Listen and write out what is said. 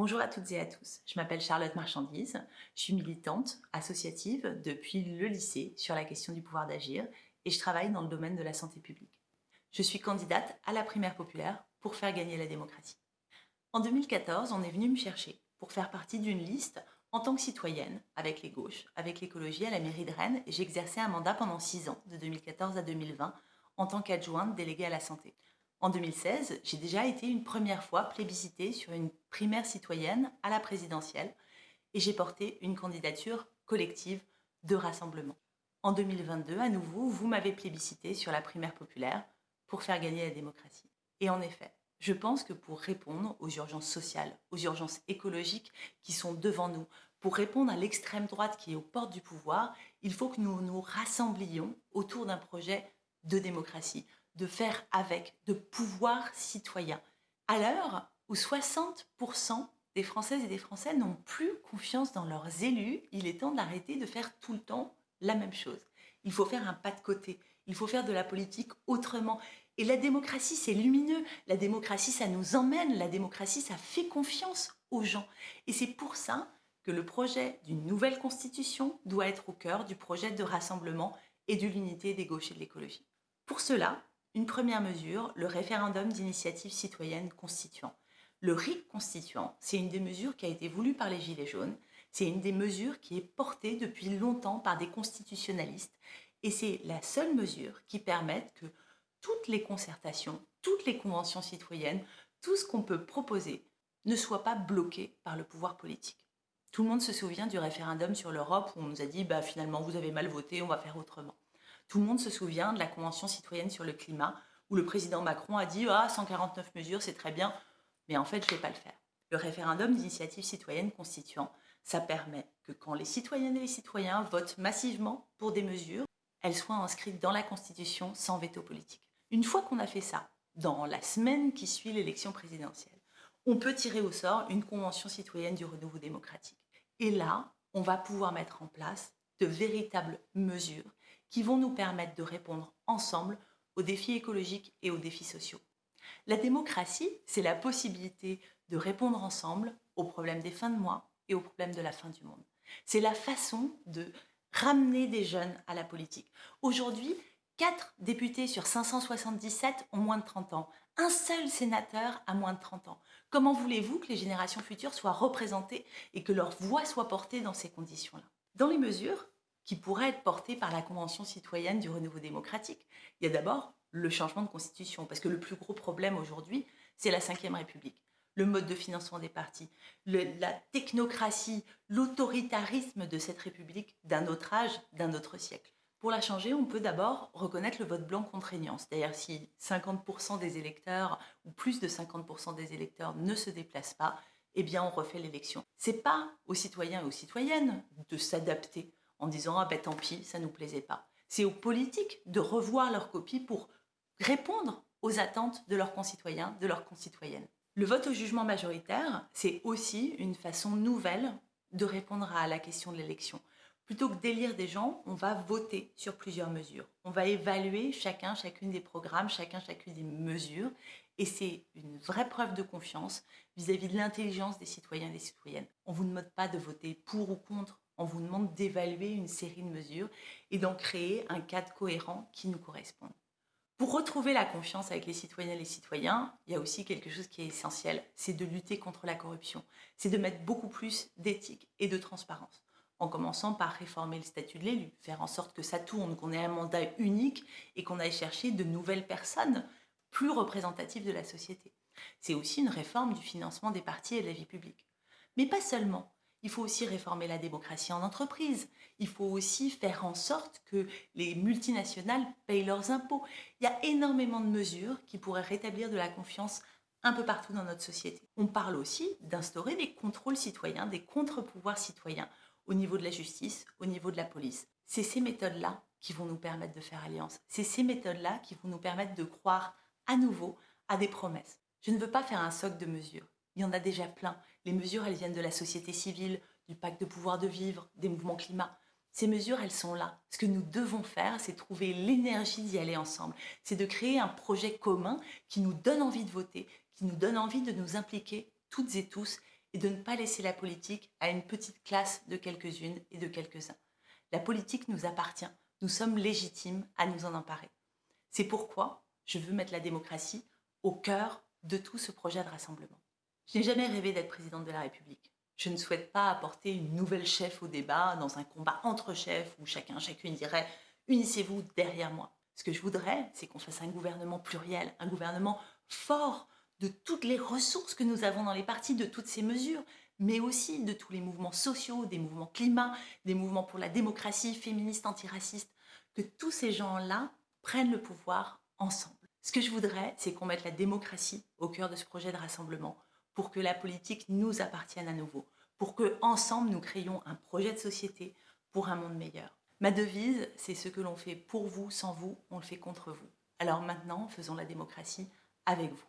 Bonjour à toutes et à tous, je m'appelle Charlotte Marchandise, je suis militante associative depuis le lycée sur la question du pouvoir d'agir et je travaille dans le domaine de la santé publique. Je suis candidate à la primaire populaire pour faire gagner la démocratie. En 2014, on est venu me chercher pour faire partie d'une liste en tant que citoyenne avec les gauches, avec l'écologie à la mairie de Rennes et j'ai exercé un mandat pendant 6 ans, de 2014 à 2020, en tant qu'adjointe déléguée à la santé. En 2016, j'ai déjà été une première fois plébiscitée sur une primaire citoyenne à la présidentielle et j'ai porté une candidature collective de rassemblement. En 2022, à nouveau, vous m'avez plébiscité sur la primaire populaire pour faire gagner la démocratie. Et en effet, je pense que pour répondre aux urgences sociales, aux urgences écologiques qui sont devant nous, pour répondre à l'extrême droite qui est aux portes du pouvoir, il faut que nous nous rassemblions autour d'un projet de démocratie, de faire avec, de pouvoir citoyen. À l'heure où 60% des Françaises et des Français n'ont plus confiance dans leurs élus, il est temps d'arrêter de faire tout le temps la même chose. Il faut faire un pas de côté, il faut faire de la politique autrement. Et la démocratie, c'est lumineux. La démocratie, ça nous emmène. La démocratie, ça fait confiance aux gens. Et c'est pour ça que le projet d'une nouvelle constitution doit être au cœur du projet de rassemblement et de l'unité des gauches et de l'écologie. Pour cela, une première mesure, le référendum d'initiative citoyenne constituant. Le RIC constituant, c'est une des mesures qui a été voulue par les Gilets jaunes. C'est une des mesures qui est portée depuis longtemps par des constitutionnalistes. Et c'est la seule mesure qui permette que toutes les concertations, toutes les conventions citoyennes, tout ce qu'on peut proposer ne soit pas bloqué par le pouvoir politique. Tout le monde se souvient du référendum sur l'Europe où on nous a dit bah, finalement vous avez mal voté, on va faire autrement. Tout le monde se souvient de la Convention citoyenne sur le climat, où le président Macron a dit « Ah, 149 mesures, c'est très bien, mais en fait, je ne vais pas le faire ». Le référendum d'initiative citoyenne constituant, ça permet que quand les citoyennes et les citoyens votent massivement pour des mesures, elles soient inscrites dans la Constitution sans veto politique. Une fois qu'on a fait ça, dans la semaine qui suit l'élection présidentielle, on peut tirer au sort une convention citoyenne du renouveau démocratique. Et là, on va pouvoir mettre en place de véritables mesures qui vont nous permettre de répondre ensemble aux défis écologiques et aux défis sociaux. La démocratie, c'est la possibilité de répondre ensemble aux problèmes des fins de mois et aux problèmes de la fin du monde. C'est la façon de ramener des jeunes à la politique. Aujourd'hui, 4 députés sur 577 ont moins de 30 ans. Un seul sénateur a moins de 30 ans. Comment voulez-vous que les générations futures soient représentées et que leur voix soit portée dans ces conditions-là? Dans les mesures, qui pourrait être porté par la Convention citoyenne du renouveau démocratique. Il y a d'abord le changement de constitution, parce que le plus gros problème aujourd'hui, c'est la Ve République, le mode de financement des partis, la technocratie, l'autoritarisme de cette République d'un autre âge, d'un autre siècle. Pour la changer, on peut d'abord reconnaître le vote blanc contraignant, c'est-à-dire si 50% des électeurs ou plus de 50% des électeurs ne se déplacent pas, eh bien on refait l'élection. C'est pas aux citoyens et aux citoyennes de s'adapter en disant « ah ben tant pis, ça nous plaisait pas ». C'est aux politiques de revoir leur copie pour répondre aux attentes de leurs concitoyens, de leurs concitoyennes. Le vote au jugement majoritaire, c'est aussi une façon nouvelle de répondre à la question de l'élection. Plutôt que d'élire des gens, on va voter sur plusieurs mesures. On va évaluer chacun, chacune des programmes, chacun, chacune des mesures. Et c'est une vraie preuve de confiance vis-à-vis -vis de l'intelligence des citoyens et des citoyennes. On ne vous demande pas de voter pour ou contre on vous demande d'évaluer une série de mesures et d'en créer un cadre cohérent qui nous corresponde. Pour retrouver la confiance avec les citoyennes et les citoyens, il y a aussi quelque chose qui est essentiel, c'est de lutter contre la corruption. C'est de mettre beaucoup plus d'éthique et de transparence, en commençant par réformer le statut de l'élu, faire en sorte que ça tourne, qu'on ait un mandat unique et qu'on aille chercher de nouvelles personnes plus représentatives de la société. C'est aussi une réforme du financement des partis et de la vie publique. Mais pas seulement. Il faut aussi réformer la démocratie en entreprise. Il faut aussi faire en sorte que les multinationales payent leurs impôts. Il y a énormément de mesures qui pourraient rétablir de la confiance un peu partout dans notre société. On parle aussi d'instaurer des contrôles citoyens, des contre-pouvoirs citoyens au niveau de la justice, au niveau de la police. C'est ces méthodes-là qui vont nous permettre de faire alliance. C'est ces méthodes-là qui vont nous permettre de croire à nouveau à des promesses. Je ne veux pas faire un socle de mesures. Il y en a déjà plein. Les mesures, elles viennent de la société civile, du pacte de pouvoir de vivre, des mouvements climat. Ces mesures, elles sont là. Ce que nous devons faire, c'est trouver l'énergie d'y aller ensemble. C'est de créer un projet commun qui nous donne envie de voter, qui nous donne envie de nous impliquer toutes et tous et de ne pas laisser la politique à une petite classe de quelques-unes et de quelques-uns. La politique nous appartient, nous sommes légitimes à nous en emparer. C'est pourquoi je veux mettre la démocratie au cœur de tout ce projet de rassemblement. Je n'ai jamais rêvé d'être présidente de la République. Je ne souhaite pas apporter une nouvelle chef au débat dans un combat entre chefs où chacun, chacune dirait « unissez-vous derrière moi ». Ce que je voudrais, c'est qu'on fasse un gouvernement pluriel, un gouvernement fort de toutes les ressources que nous avons dans les partis, de toutes ces mesures, mais aussi de tous les mouvements sociaux, des mouvements climat, des mouvements pour la démocratie, féministe, antiraciste, que tous ces gens-là prennent le pouvoir ensemble. Ce que je voudrais, c'est qu'on mette la démocratie au cœur de ce projet de rassemblement pour que la politique nous appartienne à nouveau, pour que ensemble nous créions un projet de société pour un monde meilleur. Ma devise, c'est ce que l'on fait pour vous, sans vous, on le fait contre vous. Alors maintenant, faisons la démocratie avec vous.